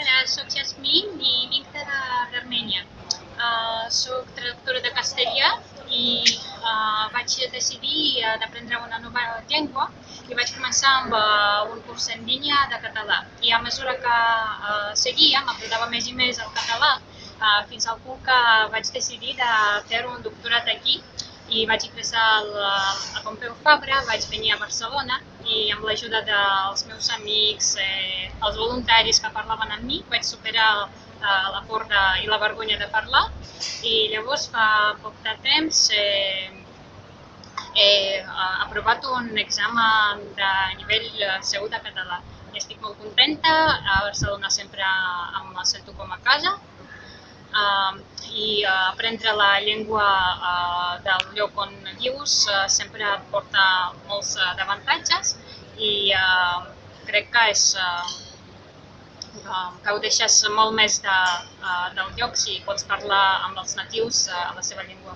Hola, sóc Jasmine i vinc d'Armènia. Uh, soc traductora de castellà i uh, vaig decidir uh, d'aprendre una nova llengua i vaig començar amb uh, un curs en línia de català. I a mesura que uh, seguia, m'aprenava més i més el català, uh, fins al punt que vaig decidir de fer un doctorat aquí i vaig ingressar a Pompeu Fabra, vaig venir a Barcelona i amb l'ajuda dels meus amics, eh, els voluntaris que parlaven amb mi, vaig superar eh, la por de, i la vergonya de parlar i llavors fa poc de temps eh, he aprovat un examen de nivell segur de català. Estic molt contenta, a Barcelona sempre em sento com a casa uh, i uh, aprendre la llengua uh, del lloc on vius uh, sempre et porta molts uh, crec que és uh, que ho deixes molt més de, uh, del lloc si pots parlar amb els natius uh, a la seva llengua.